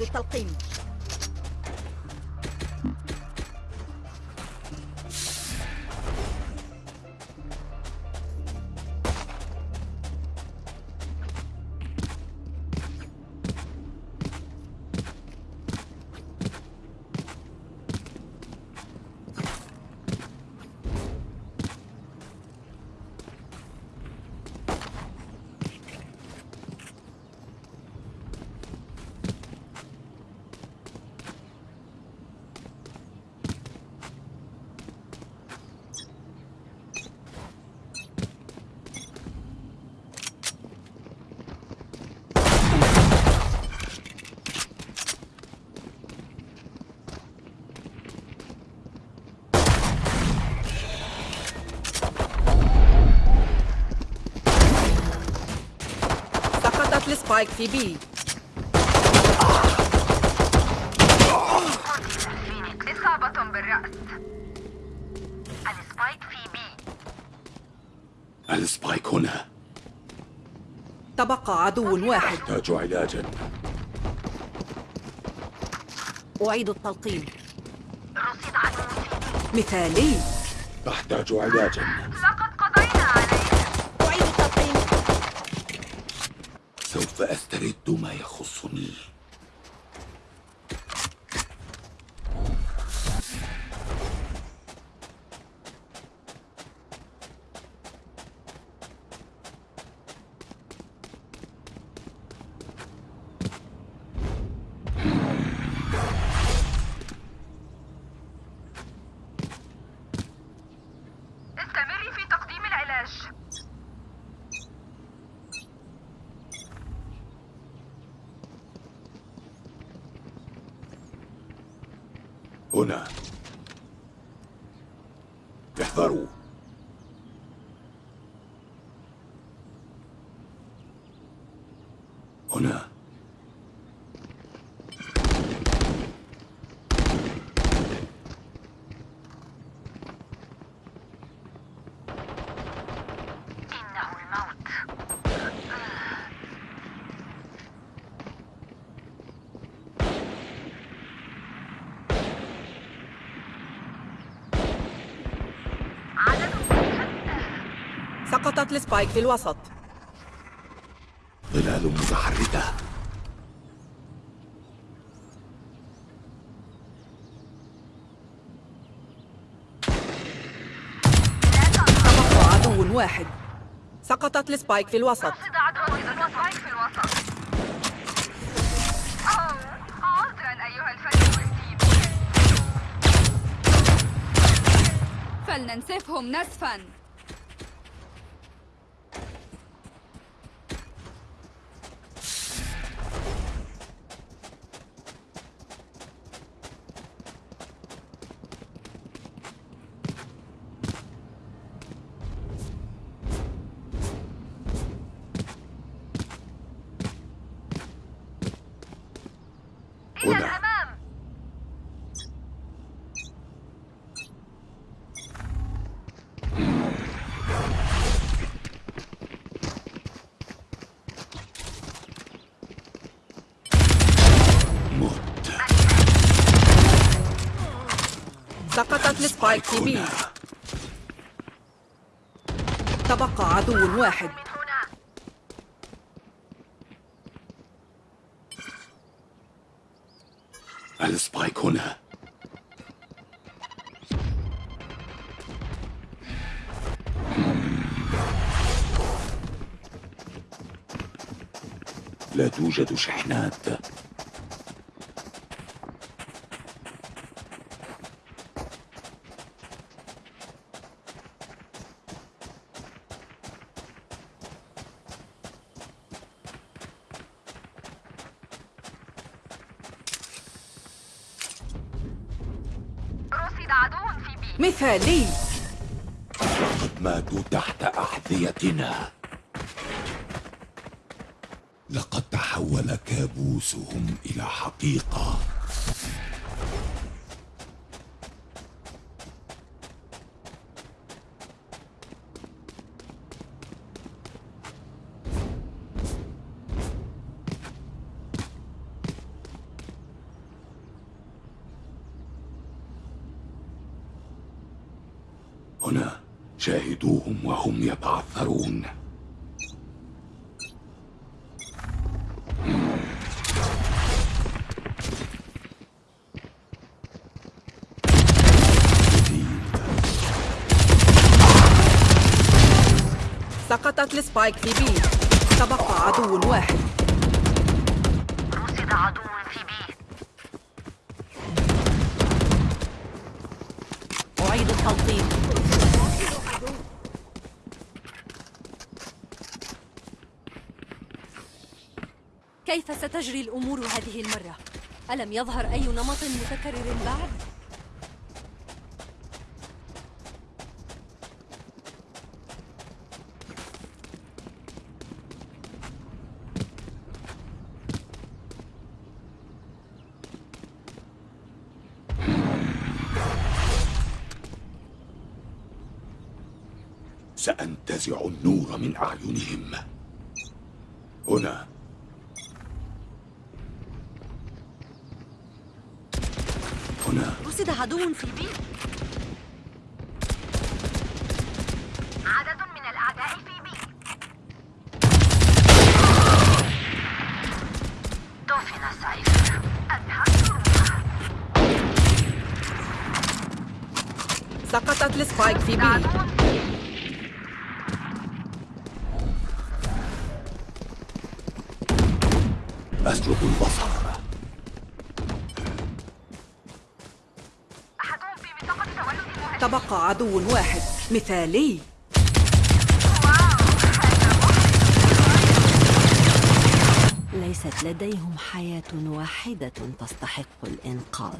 أعيد التلقيم. في B إصابة بالرأس ال spike في B ال spike هنا؟ تبقى عدو واحد. أحتاج علاجا. أعيد التلقيم. رصد عدو مثالي أحتاج علاجا لقد قضينا عليه أعيد التلقيم سوف أسترد ما يخصني. هنا. احذروا هنا إنه الموت عدد سقطت ال spike في الوسط. ظلال متحركة. تبقى عدو واحد. سقطت ال spike في الوسط. رصد عدو ال spike B. تبقى عدو واحد. ال spike هنا. لا توجد شحنات. مثالي. ماتوا تحت أحذيتنا. لقد تحول كابوسهم إلى حقيقة. سقطت ال spike في B تبقى عدو واحد رصد عدو في B أعيد التلقيم كيف ستجري الأمور هذه المرة؟ ألم يظهر أي نمط متكرر بعد؟ سأنتزع النور من أعينهم. هنا. هنا. رصد عدو في بي عدد من الأعداء في بي دفن السيف سقطت السبايك في بي عدو أسلب البصر أحدهم في منطقة تولد المهاجمين تبقى عدو واحد مثالي. ليست لديهم حياة واحدة تستحق الإنقاذ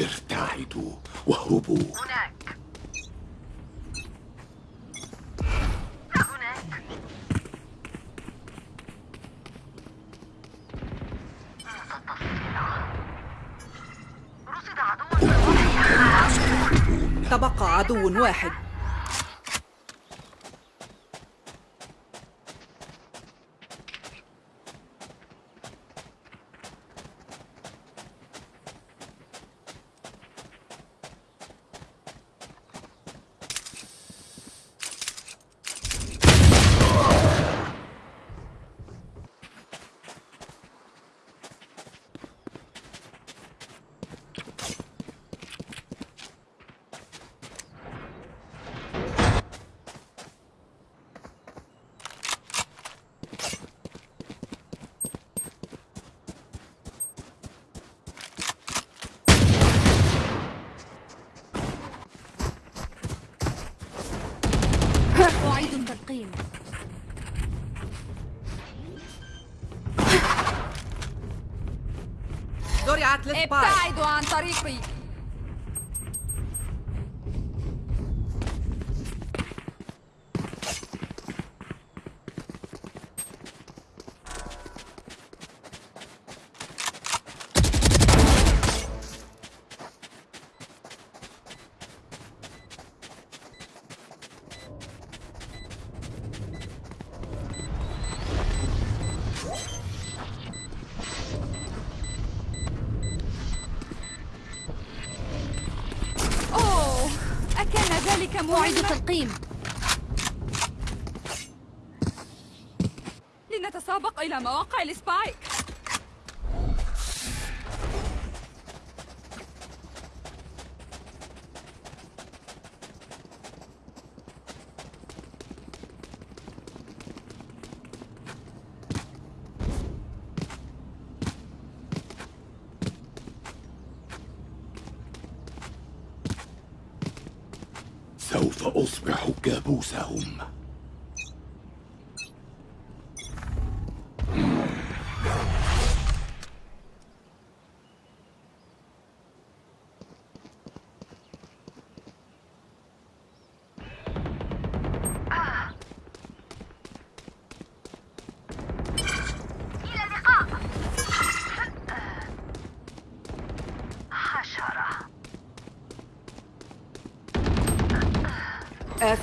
ارتعدوا واهربوا هناك هناك متطفلة رصد عدو تبقى عدو واحد أعيد التلقيم زرعت السبايك ابتعدوا عن طريقي أوه تلقيم لنتسابق إلى مواقع السبايك. سوف أصبح كابوسهم.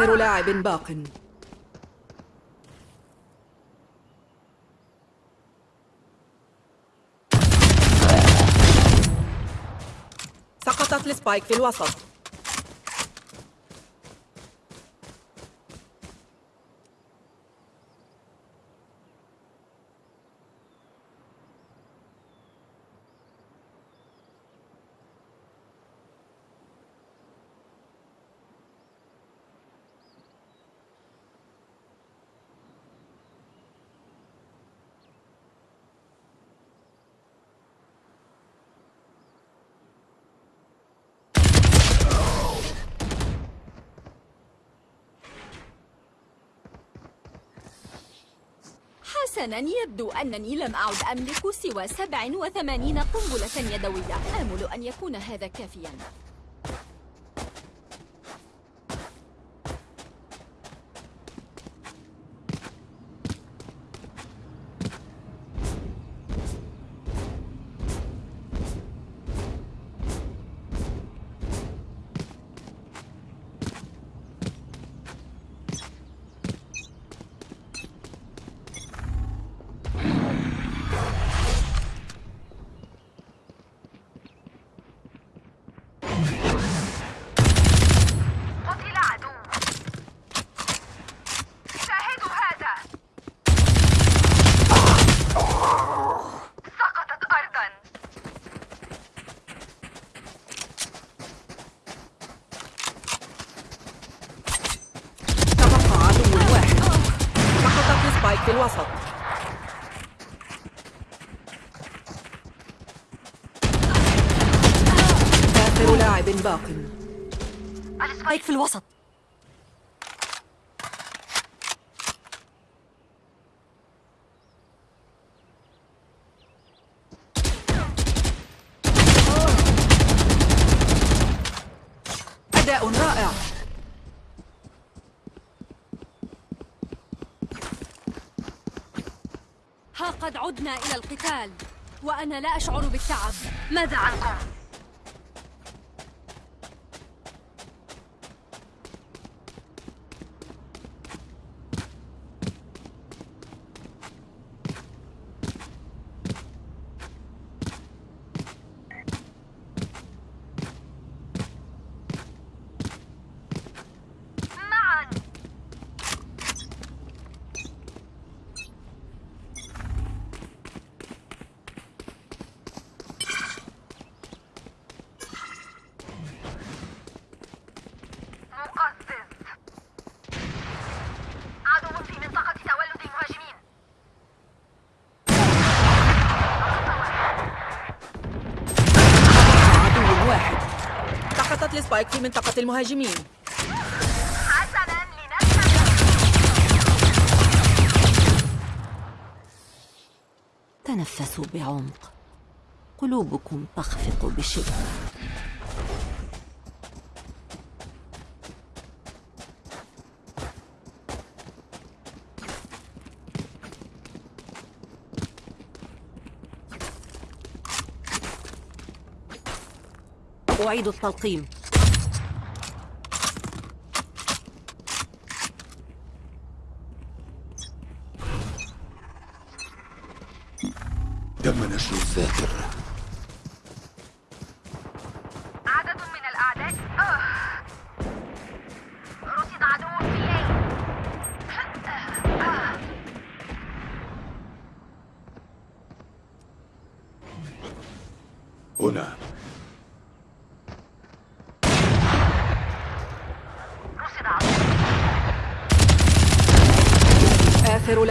آخر لاعب باق. سقطت السبايك في الوسط. حسنا يبدو أنني لم أعد أملك سوى 87 قنبلة يدوية. آمل أن يكون هذا كافيا. سبايك في الوسط؟ أداء رائع. ها قد عدنا إلى القتال وأنا لا أشعر بالتعب. ماذا عنكم؟ معا مقزز عدو في منطقة تولد المهاجمين عدو واحد السبايك في منطقة المهاجمين. حسنا تنفسوا بعمق. قلوبكم تخفق بشدة. أعيد التلقيم.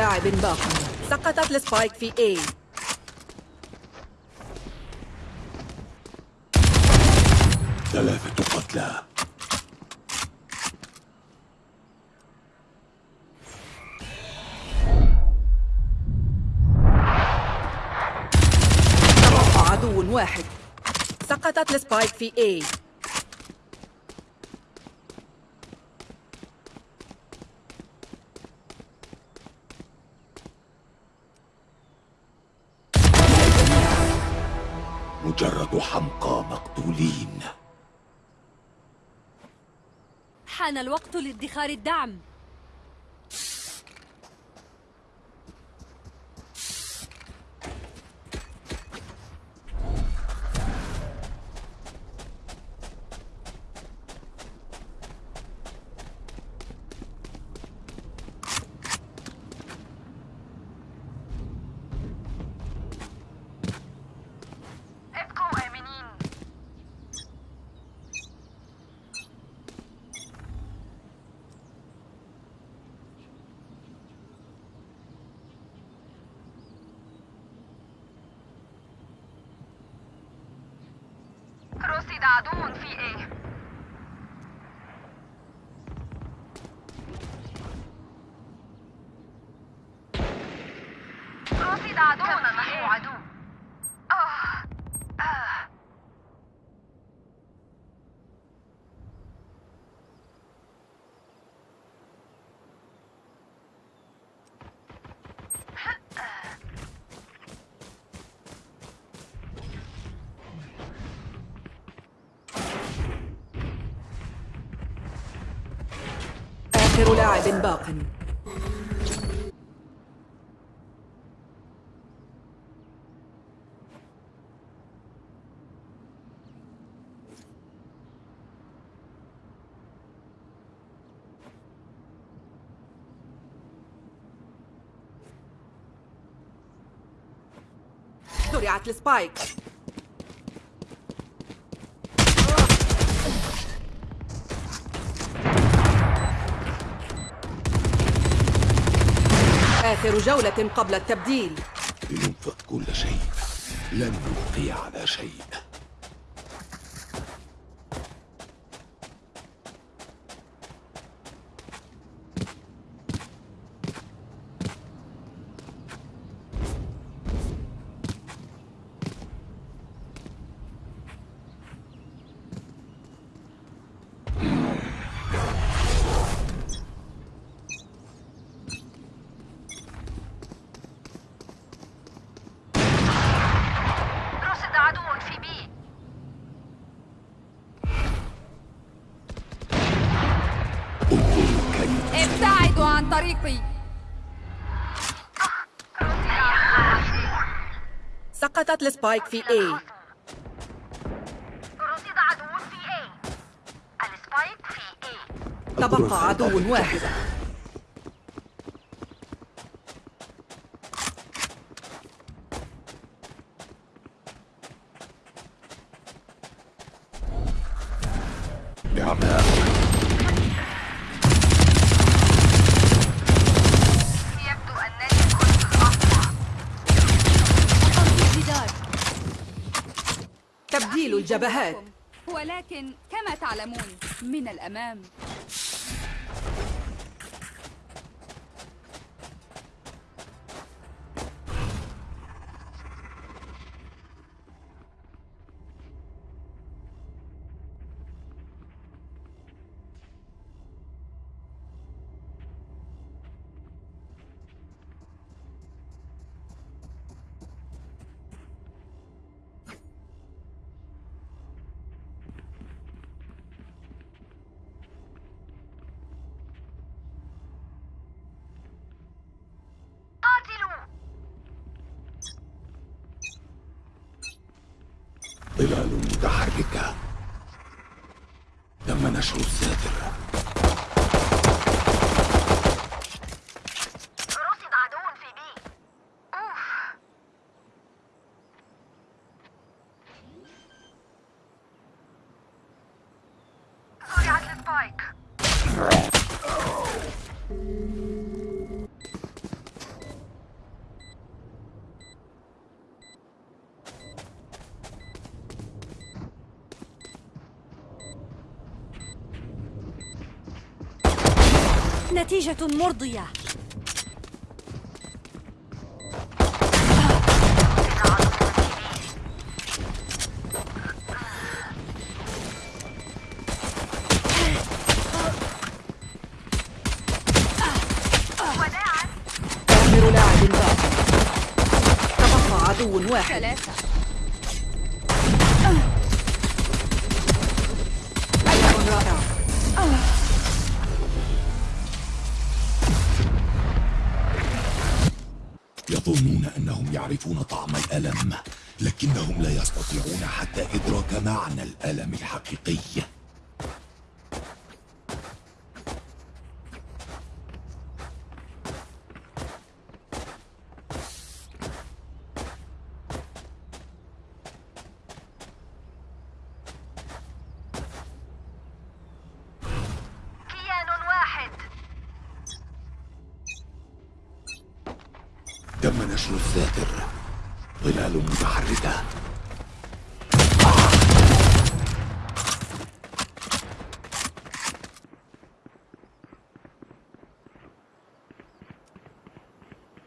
لاعب باق. سقطت ال spike في A. ثلاثة قتلى. عدو واحد. سقطت ال spike في A. مجرد حمقى مقتولين. حان الوقت لادخار الدعم. رصد عدو في إيه رصد عدو في إيه عدو آه. آه. لاعب باق. زرعت السبايك آخر جولة قبل التبديل. لننفذ كل شيء. لن نبقي على شيء رصد عدو في B انظروا كيف ابتعدوا عن طريقي. سقطت ال spike في A. رصد عدو في ال spike في تبقى عدو واحد. الجبهات ولكن كما تعلمون من الأمام. ظلال متحركة. تم نشر الساتر رصد عدو في بي أوف زرعت السبايك نتيجة مرضية. لكنهم لا يستطيعون حتى إدراك معنى الألم الحقيقي كيان واحد تم نشر الساتر ظلال متحركة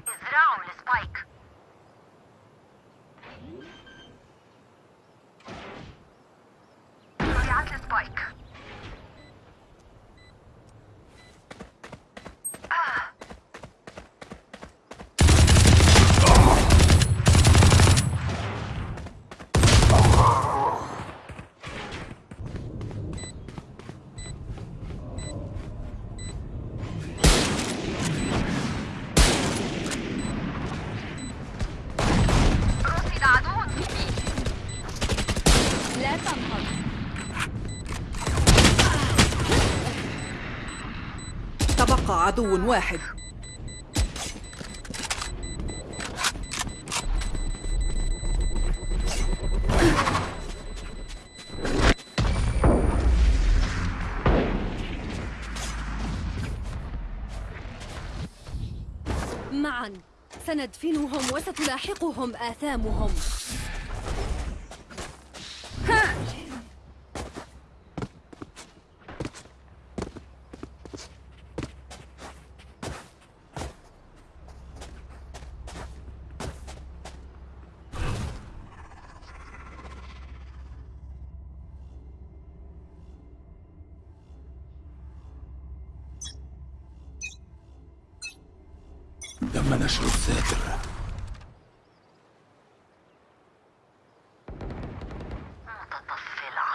ازرعوا ال spike زرعت ال spike رصد عدو في بي لا تنهض تبقى عدو واحد. معا. سندفنهم وستلاحقهم آثامهم. تم نشر الساتر متطفلة.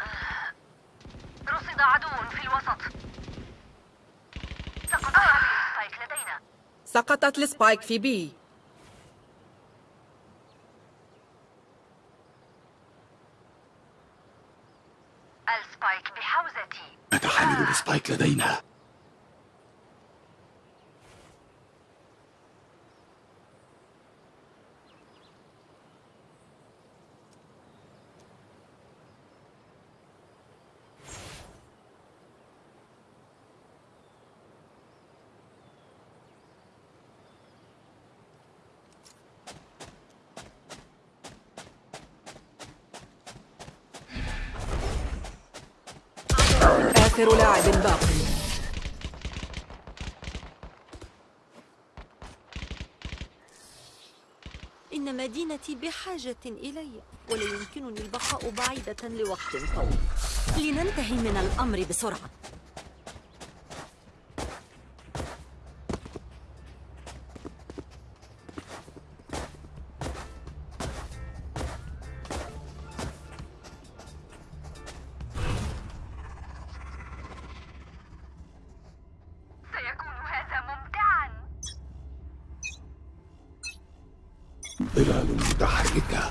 آه. رصد عدو في الوسط. سقط هذه ال spike لدينا. سقطت ال spike في B. ال spike بحوزتي. نتحلل ال spike لدينا. آخر لاعب باق إن مدينتي بحاجة إلي ولا يمكنني البقاء بعيدة لوقت طويل. لننتهي من الأمر بسرعة. ظلال متحركة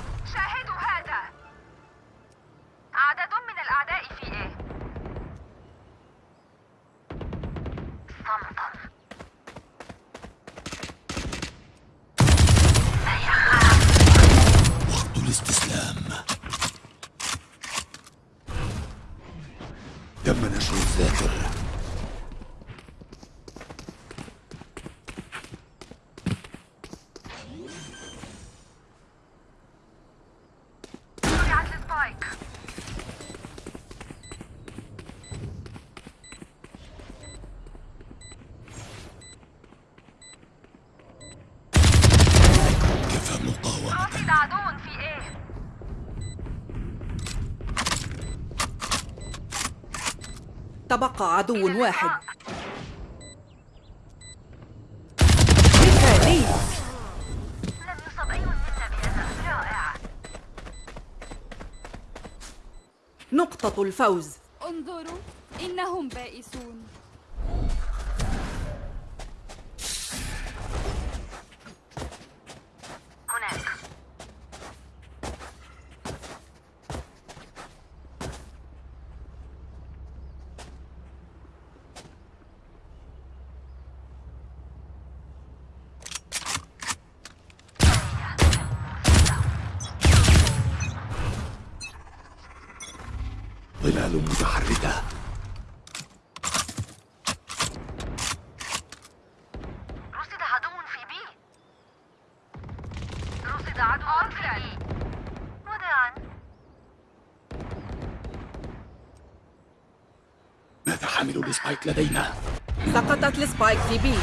تبقى عدو إلى واحد. مثالي لم يصب أي رائع. نقطة الفوز. انظروا إنهم بائسون. متحركة رصد عدو في B. رصد عدو في B. وداعا ماذا حامل ال spike لدينا؟ سقطت ال spike في B.